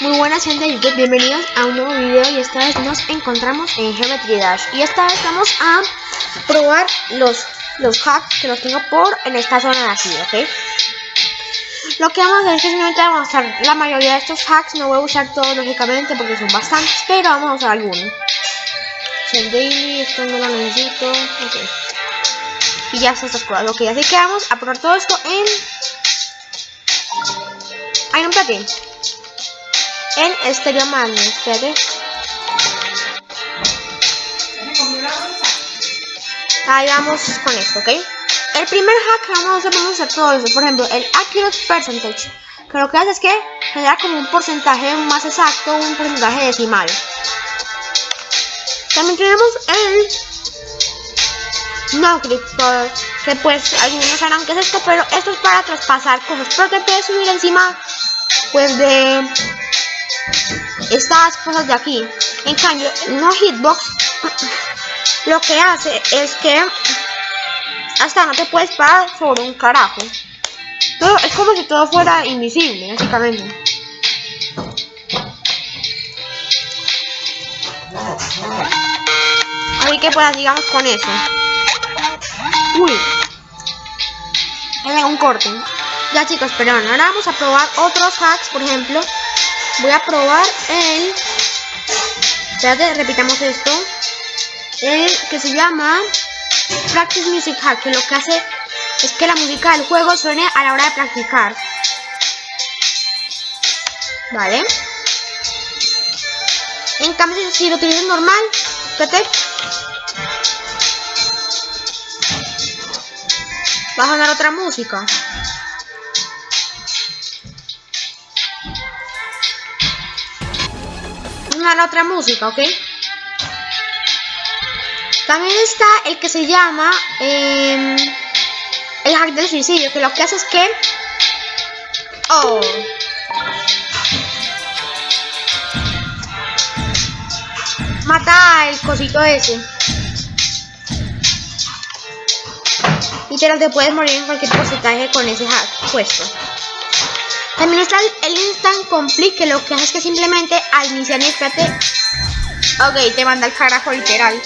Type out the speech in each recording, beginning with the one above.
Muy buenas gente de YouTube, bienvenidos a un nuevo video y esta vez nos encontramos en Geometry Dash y esta vez vamos a probar los, los hacks que los tengo por en esta zona de aquí, ¿ok? Lo que vamos a hacer es que simplemente vamos a usar la mayoría de estos hacks, no voy a usar todos lógicamente porque son bastantes, pero vamos a usar algunos. El daily, esto no lo necesito, ok. Y ya está estas cosas, ok, así que vamos a probar todo esto en... Ay, no, espérate en Stereo Magnet. Espérate. Ahí vamos con esto, ¿ok? El primer hack que vamos a hacer, todo eso. Por ejemplo, el Accurate Percentage. Que lo que hace es que genera como un porcentaje más exacto, un porcentaje decimal. También tenemos el no click que pues algunos sabrán que es esto, pero esto es para traspasar cosas, pero te puedes subir encima pues de estas cosas de aquí. En cambio, no hitbox lo que hace es que hasta no te puedes parar sobre un carajo. Todo, es como si todo fuera invisible, básicamente. Así que pues digamos con eso. Uy. un corte. Ya chicos, perdón. Ahora vamos a probar otros hacks, por ejemplo voy a probar el espérate, repitamos esto el que se llama Practice Music que lo que hace es que la música del juego suene a la hora de practicar. Vale. En cambio si lo utilizas normal espérate va a sonar otra música la otra música, ¿ok? También está el que se llama em, el hack del suicidio, que lo que hace es que... Oh. Mata el cosito ese. Y te puedes morir en cualquier porcentaje con ese hack puesto. También está el, Instant Complete, que lo que hace es que simplemente al iniciar, espérate. Ok, te manda el carajo literal.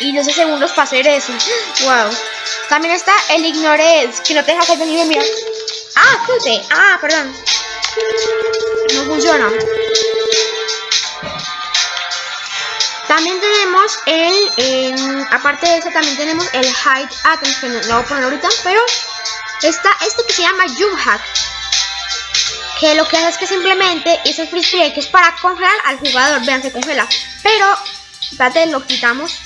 Y 12 segundos para hacer eso. Wow. También está el Ignore que no te deja hacer venir mira. Ah, puse. Ah, perdón. No funciona. También tenemos el, aparte de eso, también tenemos el Hide Atoms, que no lo voy a poner ahorita, pero Está esto que se llama Jump Hack. Que lo que hace es que simplemente el free que es para congelar al jugador. Vean, se congela. Pero, espérate, lo quitamos.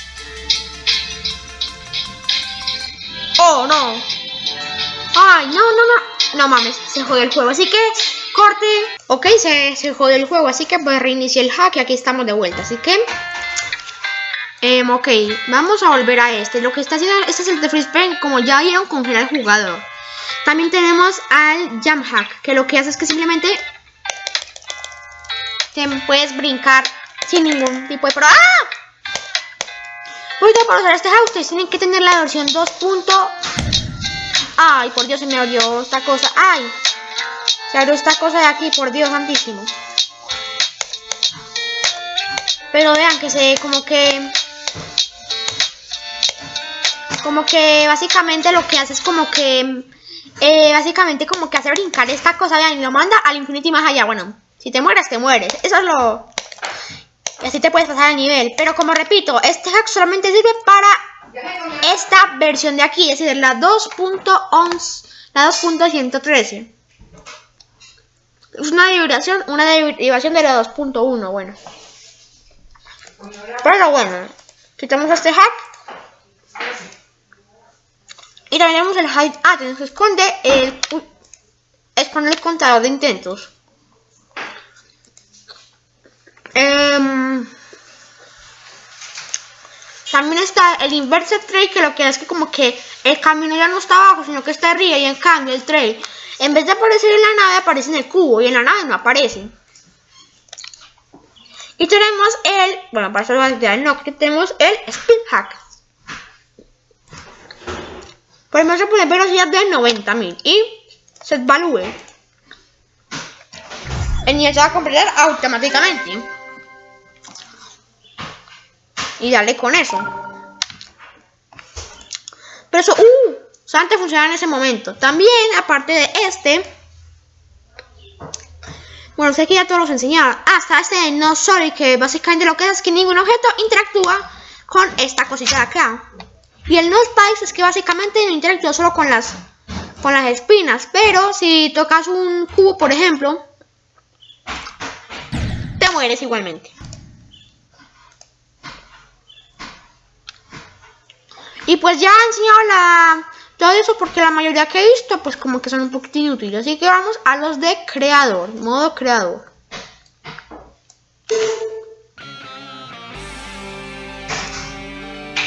Oh, no. Ay, no, no, no. No mames, se jodió el juego. Así que, corte. Ok, se, se jodió el juego. Así que pues reinicié el hack y aquí estamos de vuelta. Así que... Em, ok, vamos a volver a este. Lo que está haciendo, este es el de free como ya vieron, congelar al jugador. También tenemos al Jump que lo que hace es que simplemente te puedes brincar sin ningún tipo de... Pro ¡Ah! Ahorita para usar este hack ustedes tienen que tener la versión 2. Ay, por Dios, se me abrió esta cosa. Ay, se abrió esta cosa de aquí, por Dios santísimo. Pero vean que se como que... Como que básicamente lo que hace es como que eh, básicamente como que hace brincar esta cosa, y lo manda al infinito y más allá. Bueno, si te mueres, te mueres. Eso es lo... Y así te puedes pasar el nivel. Pero como repito, este hack solamente sirve para esta versión de aquí, es decir, la 2.11, la 2.113. Es una derivación, una derivación de la 2.1, bueno. Pero bueno, quitamos este hack. También tenemos el hide atom, que esconde el, esconde el contador de intentos. Em, también está el inverse trail, que lo que es que como que el camino ya no está abajo, sino que está arriba. Y en cambio el trail, en vez de aparecer en la nave, aparece en el cubo. Y en la nave no aparece. Y tenemos el, bueno, para eso no, que tenemos el speed hack. Por ejemplo, se pone velocidad de 90.000 y set value. el nivel se va a completar automáticamente. Y dale con eso. Pero eso, uh, solamente funciona en ese momento. También, aparte de este, bueno, sé que ya todos los enseñaba. Hasta este no sorry, que básicamente lo que es que ningún objeto interactúa con esta cosita de acá. Y el no spikes es que básicamente interactúa solo con las con las espinas, pero si tocas un cubo, por ejemplo, te mueres igualmente. Y pues ya he enseñado la, todo eso porque la mayoría que he visto pues como que son un poquito inútiles. Así que vamos a los de creador, modo creador.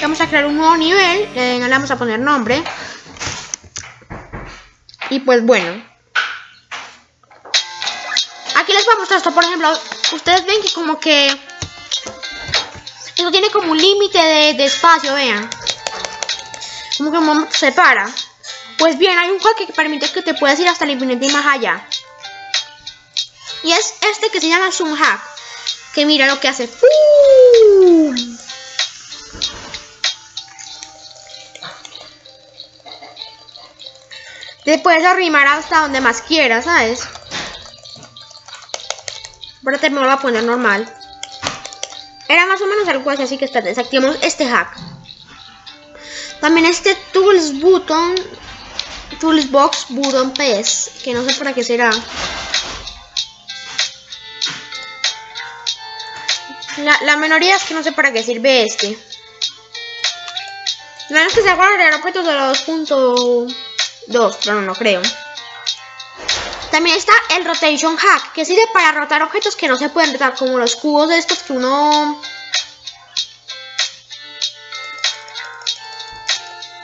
Vamos a crear un nuevo nivel, le vamos a poner nombre. Y pues bueno. Aquí les voy a mostrar esto, por ejemplo, ustedes ven que como que... Esto tiene como un límite de espacio, vean como que se para. Pues bien, hay un juego que permite que te puedas ir hasta el infinito y más allá. Y es este que se llama Zoom. Que mira lo que hace. Te puedes arrimar hasta donde más quieras, ¿sabes? Espérate, me lo voy a poner normal. Era más o menos algo así, así que está, desactivamos este hack. También este Tools Button, Tools Box Button PS, que no sé para qué será. La, la minoría es que no sé para qué sirve este. Menos que se para agregar objetos de la 2.2, pero no, no creo. También está el Rotation Hack, que sirve para rotar objetos que no se pueden rotar, como los cubos de estos que uno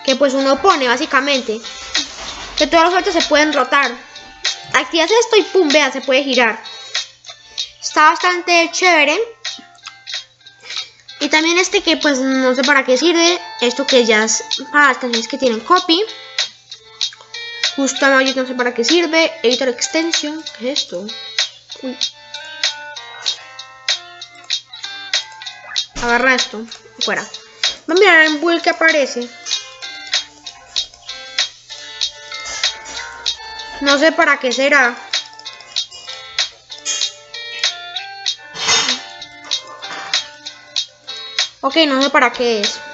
que pues uno pone básicamente. Que todos los objetos se pueden rotar. Activas esto y pum, vea, se puede girar. Está bastante chévere. Y también este que pues no sé para qué sirve. Esto que ya es para las canciones que tienen copy. Justo no sé para qué sirve. Editor extension. ¿Qué es esto? Agarra esto. Fuera. Vamos a mirar en build que aparece. No sé para qué será. Ok, no sé para qué es.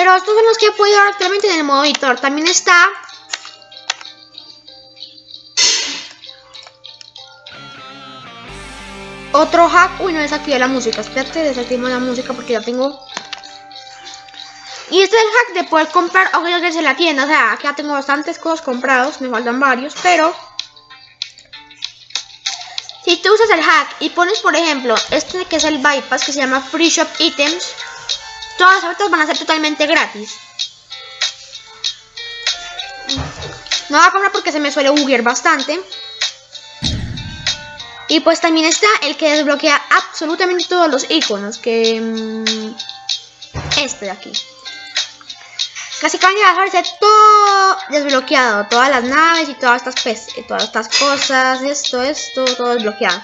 Pero estos son los que he podido actualmente en el modo editor. También está... Otro hack. Uy, no desactivé la música. Espérate, desactivo la música porque ya tengo y este es el hack de poder comprar objetos desde la tienda. O sea, ya tengo bastantes cosas comprados. Me faltan varios, pero... Si tú usas el hack y pones, por ejemplo, este que es el bypass, que se llama Free Shop Items, todas las objetos van a ser totalmente gratis. No voy a comprar porque se me suele buguear bastante. Y pues también está el que desbloquea absolutamente todos los iconos, que... Mm, este de aquí. Casi acaban de dejarse todo desbloqueado. Todas las naves y todas estas, todas estas cosas. Esto, esto, todo desbloqueado.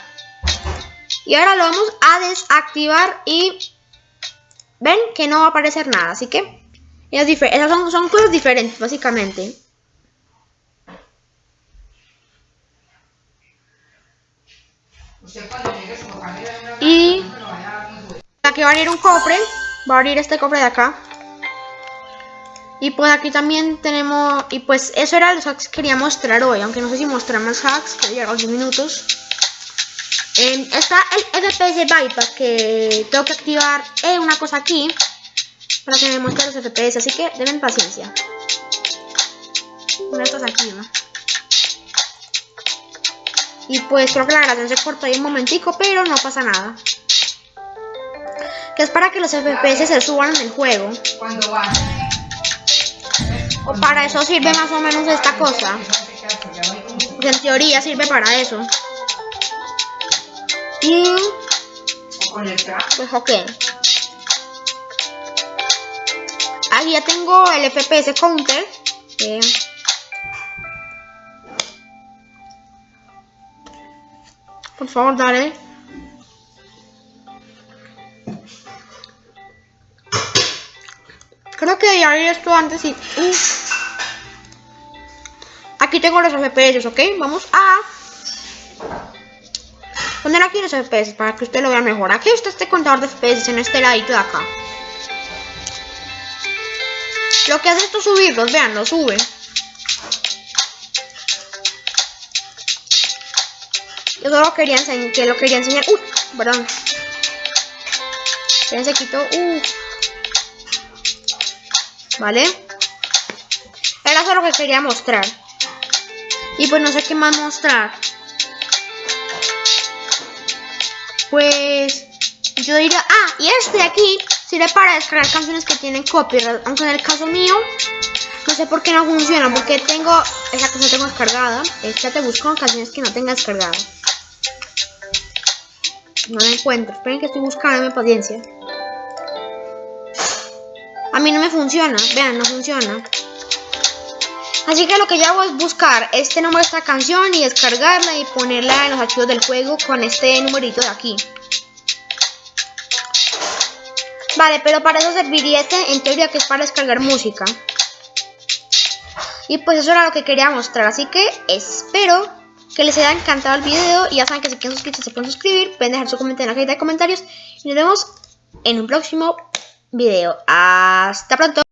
Y ahora lo vamos a desactivar y... Ven que no va a aparecer nada. Así que... Esas son, cosas diferentes, básicamente. Y... Aquí va a abrir un cofre. Va a abrir este cofre de acá. Y pues aquí también tenemos, y pues eso era los hacks que quería mostrar hoy, aunque no sé si mostrar más hacks, que llegar a 10 minutos. Eh, está el FPS Bypass, que tengo que activar eh, una cosa aquí, para que me muestre los FPS, así que deben paciencia. Una de aquí, ¿no? Y pues creo que la grabación se cortó ahí un momentico, pero no pasa nada. Que es para que los FPS se suban en el juego. O para eso sirve más o menos esta cosa. en teoría sirve para eso. Y... Pues ok. Aquí ya tengo el FPS counter. Por favor, dale. Creo que ya había esto antes y... Uh. Aquí tengo los FPS, ¿ok? Vamos a poner aquí los FPS para que usted lo vea mejor. Aquí está este contador de FPS en este ladito de acá. Lo que hace esto es subirlos, vean, lo sube. Yo solo quería enseñar, que lo quería enseñar. Uy, perdón. se quitó. Uh. ¿Vale? Era solo lo que quería mostrar. Y pues no sé qué más mostrar. Pues yo diría, ah, y este de aquí sirve para descargar canciones que tienen copyright, aunque en el caso mío no sé por qué no funciona, porque tengo esa canción tengo descargada, esta te busco canciones que no tenga descargada. No la encuentro, esperen que estoy buscando, mi paciencia. A mí no me funciona, vean, no funciona. Así que lo que yo hago es buscar este nombre de esta canción y descargarla y ponerla en los archivos del juego con este numerito de aquí. Vale, pero para eso serviría este, en teoría que es para descargar música. Y pues eso era lo que quería mostrar, así que espero que les haya encantado el video. Y ya saben que si quieren suscribirse se pueden suscribir, pueden dejar su comentario en la cajita de comentarios. Y nos vemos en un próximo video. Hasta pronto.